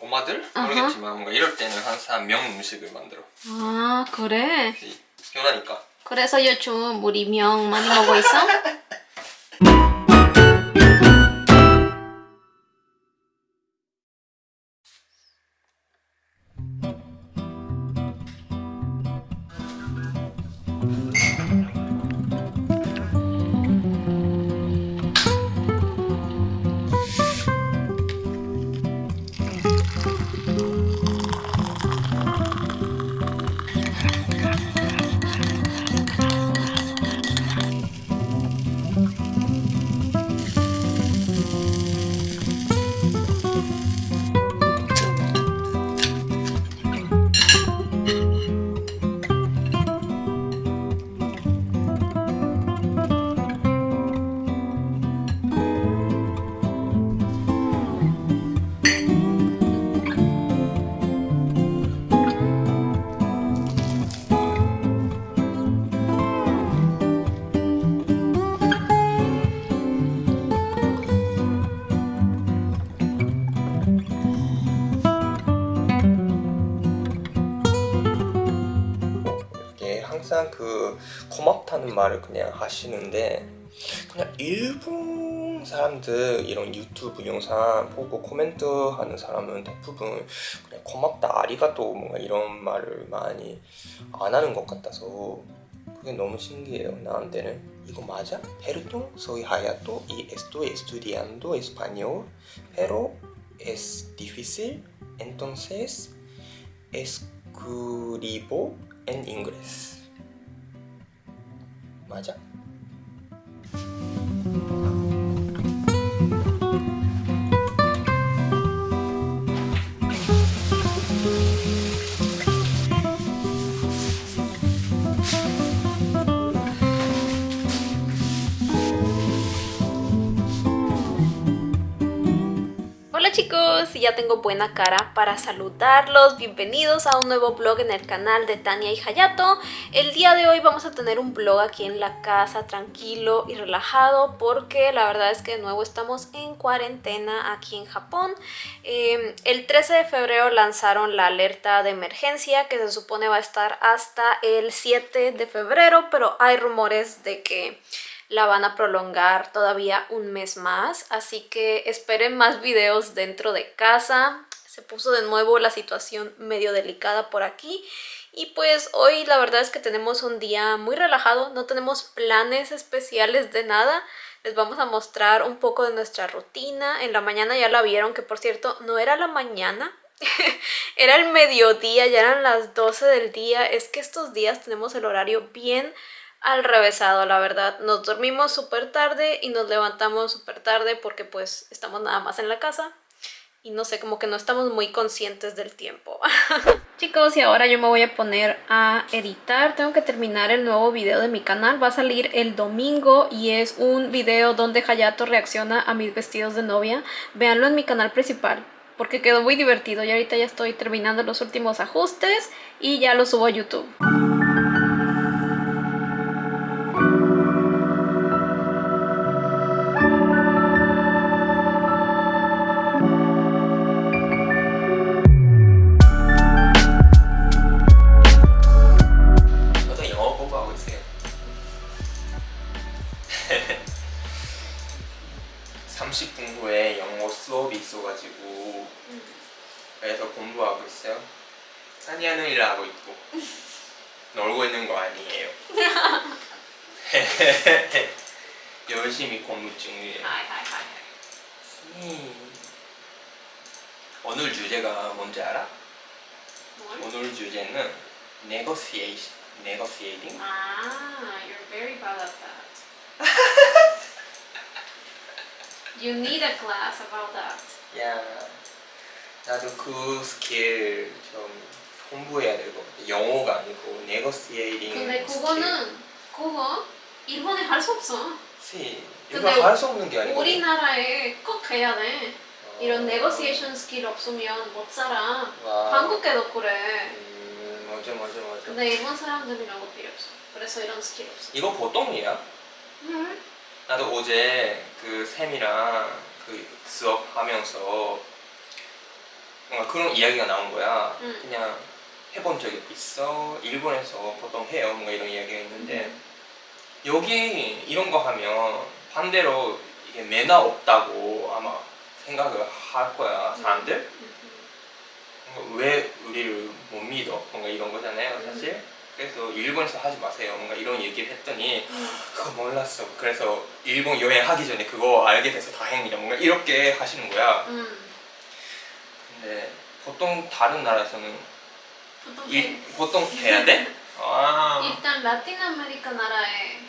엄마들 아하. 모르겠지만 뭔가 이럴 때는 항상 명 음식을 만들어. 아 그래? 편하니까. 그래서 요즘 우리 명 많이 먹고 있어? 항상 그 고맙다는 말을 그냥 하시는데 그냥 일본 사람들 이런 유튜브 영상 보고 코멘트 하는 사람은 대부분 그냥 고맙다 아리가또 뭔가 이런 말을 많이 안 하는 것 같아서 그게 너무 신기해요 나한테는. 이거 맞아? Perdón, soy Hayato y estoy estudiando español pero es difícil 麻将。Chicos, ya tengo buena cara para saludarlos. Bienvenidos a un nuevo vlog en el canal de Tania y Hayato. El día de hoy vamos a tener un vlog aquí en la casa, tranquilo y relajado, porque la verdad es que de nuevo estamos en cuarentena aquí en Japón. Eh, el 13 de febrero lanzaron la alerta de emergencia que se supone va a estar hasta el 7 de febrero, pero hay rumores de que la van a prolongar todavía un mes más, así que esperen más videos dentro de casa. Se puso de nuevo la situación medio delicada por aquí y pues hoy la verdad es que tenemos un día muy relajado, no tenemos planes especiales de nada. Les vamos a mostrar un poco de nuestra rutina. En la mañana ya la vieron, que por cierto no era la mañana, era el mediodía, ya eran las 12 del día. Es que estos días tenemos el horario bien al revésado, la verdad. Nos dormimos súper tarde y nos levantamos súper tarde porque pues estamos nada más en la casa y no sé, como que no estamos muy conscientes del tiempo. Chicos, y ahora yo me voy a poner a editar. Tengo que terminar el nuevo video de mi canal. Va a salir el domingo y es un video donde Hayato reacciona a mis vestidos de novia. Véanlo en mi canal principal porque quedó muy divertido y ahorita ya estoy terminando los últimos ajustes y ya lo subo a YouTube. 수업이 있어가지고. 그래서 공부하고 있어요. 사니아는 일하고 있고. 놀고 있는 거 아니에요. 열심히 공부 중이에요. 음. 오늘 주제가 뭔지 알아? 오늘 주제는 negotiation, negotiating Ah, you're very bad at that. you need a class about that. 야, 나도 그 스킬 좀 공부해야 같아. 영어가 아니고 negotiating 근데 그거는 그거 일본에 할 수 없어. 시 근데 이거 할수 없는 게 아니고 우리나라에 꼭 해야 돼. 어. 이런 네고시에이션 스킬 없으면 못 살아. 와. 한국에도 그래. 음, 맞아 맞아 맞아 근데 일본 사람들은 이런 거 필요 없어. 그래서 이런 스킬 없어. 이거 보통이야 응? 나도 어제 그 쌤이랑 그 수업하면서 뭔가 그런 이야기가 나온 거야. 음. 그냥 해본 적이 있어. 일본에서 보통 해요. 뭔가 이런 이야기가 있는데 여기 이런 거 하면 반대로 이게 매너 없다고 아마 생각을 할 거야 사람들. 뭔가 왜 우리를 못 믿어? 뭔가 이런 거잖아요, 사실. 그래서 일본에서 하지 마세요. 뭔가 이런 얘기를 했더니 그거 몰랐어. 그래서 일본 여행하기 전에 그거 알게 돼서 다행이다. 뭔가 이렇게 하시는 거야. 음. 근데 보통 다른 나라에서는 보통 일, 보통 해야 돼? 아 일단 라틴 아메리카 나라에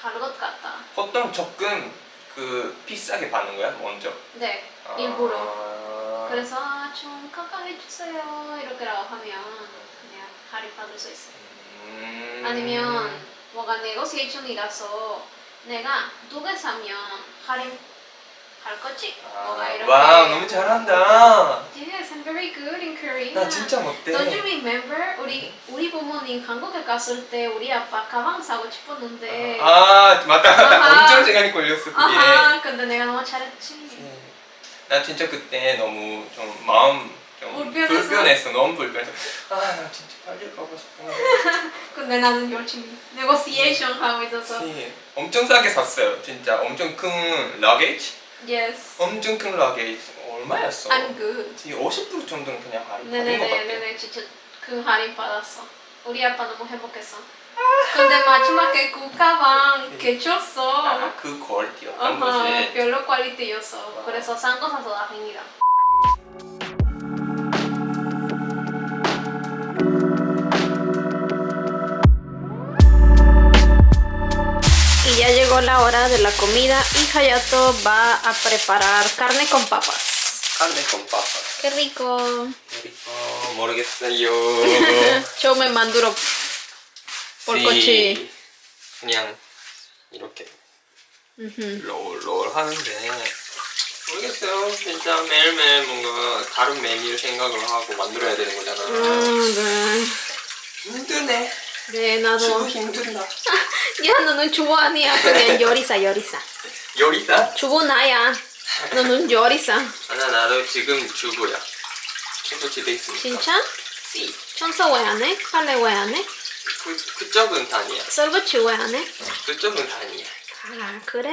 갈것 같다. 보통 조금 그 비싸게 받는 거야 먼저. 네, 아, 일부러. 그래서 아, 좀 깜깜해 주세요 이렇게라고 하면 그냥 할인 받을 수 있어요. 음... 아니면 뭐가 네고시에이션이라서 내가 두개 사면 할인 할 거지? 뭐가 아, 이렇게. 와우 너무 잘한다. Yes, I'm very good in Korean. 나 진짜 못해. Don't you remember? 우리 우리 부모님 한국에 갔을 때 우리 아빠 가방 사고 싶었는데 아 맞다 맞다 아하. 엄청 시간이 걸렸어 그게. 아하 근데 내가 너무 잘했지. 음. 나 진짜 그때 너무 좀 마음 좀 불편했어? 불편했어 너무 불편해서 아나 진짜 빨리 가고 싶어. 근데 나는 열심히 negotiation 하고 있었어. 네, 엄청 싸게 샀어요 진짜 엄청 큰 러게이지 Yes. 엄청 큰 러게이지 얼마였어? I'm good. 50% 정도는 그냥 할인 받은 것 같아. 네네네네네 진짜 그 할인 받았어. 우리 아빠 너무 행복했어. 근데 마지막에 그 가방 개쳤어. 아, 그 퀄리티였던 거지. 별로 퀄리티였어. 그래서 싼 거 사서 다행이다. llegó la hora de la comida y Hayato va a preparar carne con papas. carne con papas. ¡Qué rico! 어, 모르겠어요. 처음에 만들어 볼 거지. 네, 그냥 이렇게 음흠. 롤, 롤 하는데 모르겠어요. 진짜 매일매일 뭔가 다른 메뉴 생각을 하고 만들어야 되는 거잖아. 음, 힘드네. 네. 네, 주부 나도. 힘들다. 야, 너는 주부 아니야. 그냥 요리사, 요리사. 요리사? 주부 나야. 너는 요리사. 아나 나도 지금 주부야. 주부 집에 있으니까. 진짜? 씨. 청소 왜 안 해? 빨래 왜 안 해? 그, 그쪽은 다니야. 설거지 왜 안 해? 그쪽은 다니야. 아, 그래?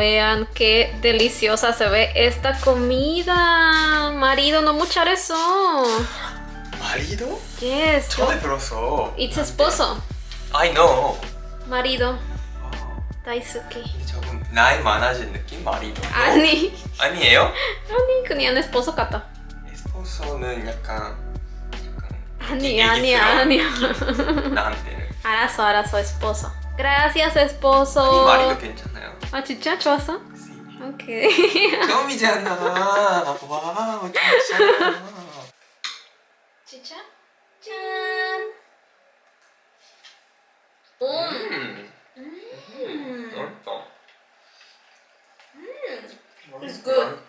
vean qué deliciosa se ve esta comida. Marido, no muchar eso. 마리도? Yes, yo- 처음 들었어. it's esposo. I know. Marido, 아, Daisuke. 근데 조금 나이 많아진 느낌? 마리도. 아니, 아니에요? 아니 그냥 esposo 같아. 에스포소는 약간 약간 아니, 얘기스러운 아니야, 아니야. 느낌, 나한테는. 알았어, 알았어, esposo. Gracias, esposo. ¿Qué es eso? ¿Qué es eso?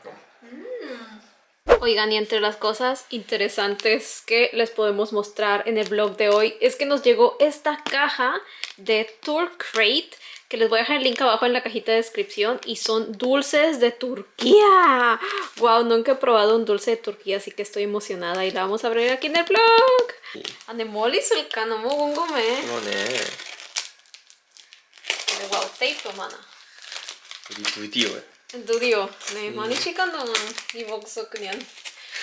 ¿Qué. Oigan, y entre las cosas interesantes que les podemos mostrar en el blog de hoy es que nos llegó esta caja de Tour Crate que les voy a dejar el link abajo en la cajita de descripción y son dulces de Turquía. Wow, nunca he probado un dulce de Turquía, así que estoy emocionada y la vamos a abrir aquí en el blog. Anemoli sulcano mogungome. Wow, tape, mana. 해. 그러네. 근데 와우 테이프 많아. 우리 드디어. 드디어 네 많이 시간 동안 이 목소 그냥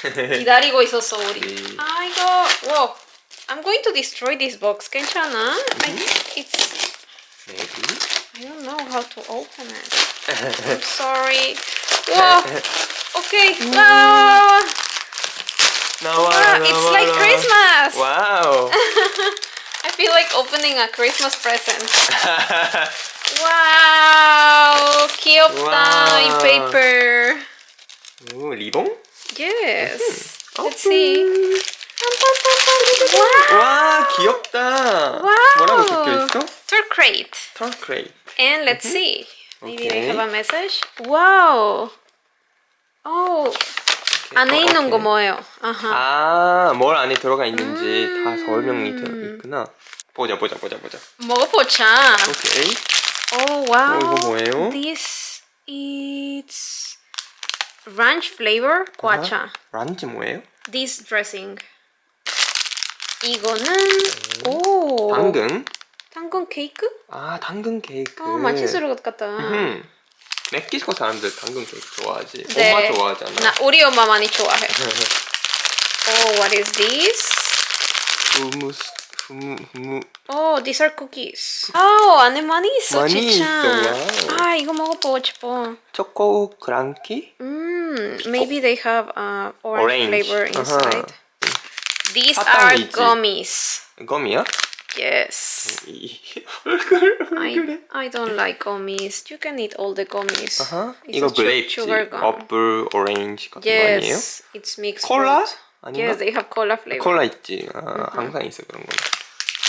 기다리고 있었어 우리. 네. 아 이거 와 I'm going to destroy this box. 괜찮아? I think it's maybe. I don't know how to open it. I'm sorry. 와 okay. 와 나와라 와 it's like Christmas. 와우. I feel like opening a Christmas present. Wow 귀엽다 와. 이 paper. 오, 리봉? Yes. 음. Let's see. Wow. 와, 귀엽다. 와우. 뭐라고 적혀 있어? Tour crate. 털크레이. And let's see. Maybe they Okay. have a message. Wow. Oh. 안에 있는 거 뭐예요? 아하. 아, 뭘 안에 들어가 있는지 다 음. 설명이 되어 있구나. 보자, 보자, 보자, 보자. 먹어보자. 오케이. Oh wow. 어, 이거 뭐예요? This is ranch flavor guacha. 란지 뭐예요? This dressing. 이거는 오 당근. 당근 케이크? 아, 당근 케이크. 어 맛있을 것 같다. 음. 멕시코 사람들 당근 케이크 좋아하지. 네. 엄마 좋아하잖아. 나 우리 엄마 많이 좋아해. Oh, what is this? 후무. Oh, these are cookies. Oh, 안에 많이 있어, 많이 진짜. 있어, 와우. 아, 이거 먹어보고 싶어. 초코 크랑키? 음, maybe they have uh, orange, Orange. flavor inside. 아하. These are 사탕이지. gummies. 껌이야? Yes. 이 얼굴 I, 얼굴에. I don't like gummies. You can eat all the gummies. 아하. It's 이거 a su- 그레이프지. sugar gum. 어플, 오렌지 같은 거 아니에요? Yes, it's mixed 콜라? fruit. 아닌가? Yes, they have cola flavor. 콜라 있지. 아, 항상 있어 그런 거.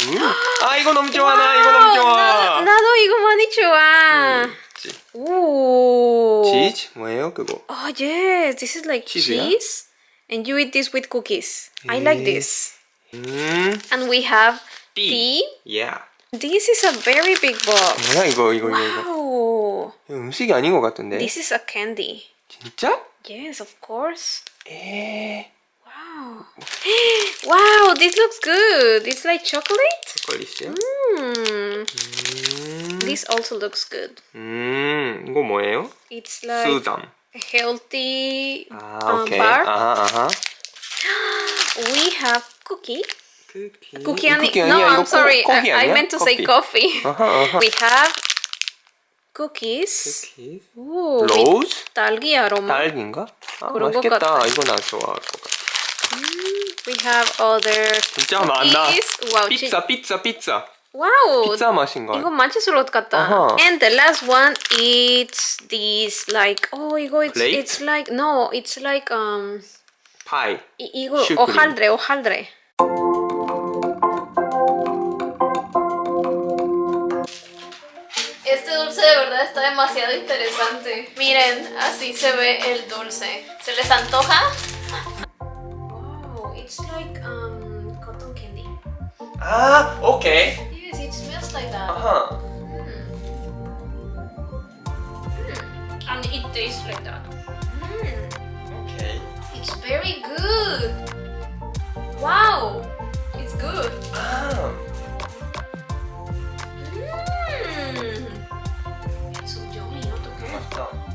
음. 아 이거 너무 좋아 나 이거 너무 좋아. 나도, 나도 이거 많이 좋아. 치- 오. 치즈 뭐예요 그거? Oh yes, this is like Cheese, yeah? cheese, and you eat this with cookies. I like 예. this. 음. And we have 띠. tea. Yeah. This is a very big box. 뭐야 이거 이거 이거 이거. Wow. 이거 음식이 아닌 것 같은데. This is a candy. 진짜? Yes, of course. 에. Wow. wow, this looks good. It's like chocolate. 초콜릿이요? Hmm. 음. This also looks good. 음. 이거 뭐예요? It's like 수담. a healthy 아 uh, 오케이. bar. 아하 아하. We have cookie. 쿠키. Cookie 아니. 쿠키 No, 아니야? 이거 I'm sorry. 코, 커피 I, I 아니야? meant to say 커피. coffee. 아하 아하. We have cookies. 쿠키. Ooh, with 로즈? 딸기 아로마. 딸기인가? 아 그런 것 맛있겠다. 같아. 이거 나 좋아할 것 같아. We have other 진짜 많다. cookies. Wow, 지- 피자 피자 피자. wow. 피자 맛인 거. 이거 맛있을 것 같다. 아하. And the last one is this like oh 이거 it's Plate? it's like no it's like um 파이. 이, 이거 슈크림. hojaldre hojaldre. Este dulce de verdad está demasiado interesante. Miren, así se ve el dulce. ¿Se les antoja? Ah, okay. Yes, it smells like that. Uh-huh. Mm. And it tastes like that. Mm. Okay. It's very good. Wow, it's good. Ah. Mm. It's yummy, ¿no?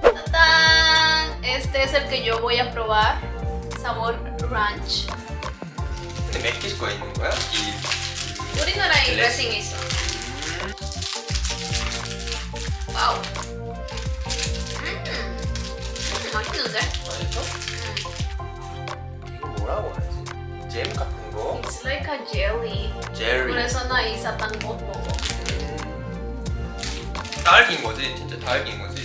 ¡Tatán! Este es el que yo voy a probar. Sabor ranch. ¿Te mezclas con el 우리나라에 네. 드레싱 있어. 와우. 음, 음, 맛있는데? 맛있어? 이거 뭐라고 하지? 잼 같은 거? It's like a jelly. 제리. 그래서 나 이 사탕 못 먹어. 딸기인 거지? 진짜 딸기인 거지?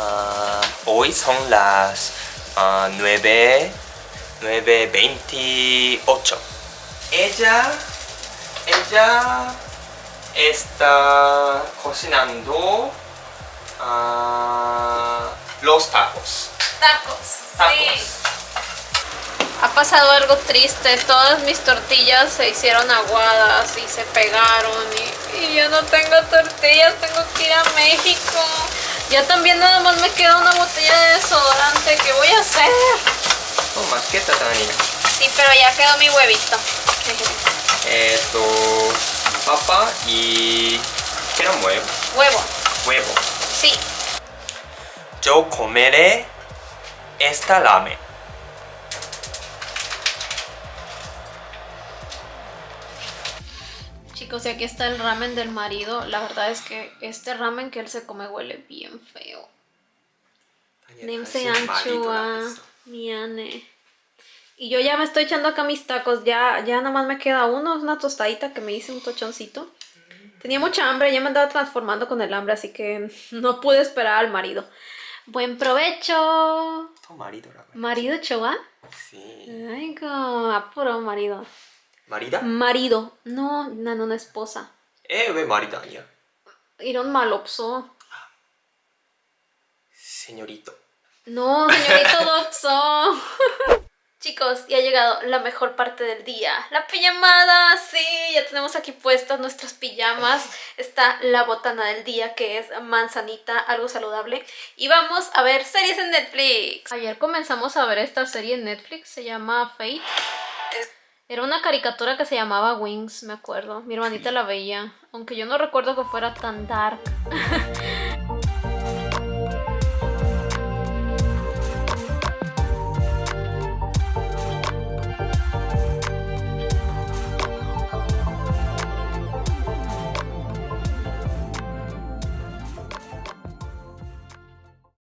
Ah, hoy son las ah, 9, 9.28. Ella, ella está cocinando ah, los tacos. Tacos. Tacos. Sí. Ha pasado algo triste, todas mis tortillas se hicieron aguadas y se pegaron y, y yo no tengo tortillas, tengo que ir a México. Ya también nada más me queda una botella de desodorante, ¿qué voy a hacer? Oh, masqueta, Tania. Sí, pero ya quedó mi huevito. Esto, papa y... ¿Qué era huevo? Huevo, Huevo. sí. Yo comeré esta ramen. chicos, y aquí está el ramen del marido. La verdad es que este ramen que él se come huele bien feo. Nimse anchua, miane. Y yo ya me estoy echando acá mis tacos, ya, ya nada más me queda uno, es una tostadita que me hice un tochoncito. Tenía mucha hambre, ya me andaba transformando con el hambre, así que no pude esperar al marido. ¡Buen provecho! marido, Marido, chowa? Sí. Ay, apuro marido. 말이다? Marido. No, 나는 una esposa. 에, 왜 말이다 아니야? 이런 말 없어. Señorito. No, señorito Doxo. Chicos, ya ha llegado la mejor parte del día. La pijamada, sí, ya tenemos aquí puestas nuestras pijamas. Está la botana del día que es manzanita, algo saludable. Y vamos a ver series en Netflix. Ayer comenzamos a ver esta serie en Netflix, se llama Fate. Era una caricatura que se llamaba Wings, me acuerdo. Mi hermanita la veía, aunque yo no recuerdo que fuera tan dark.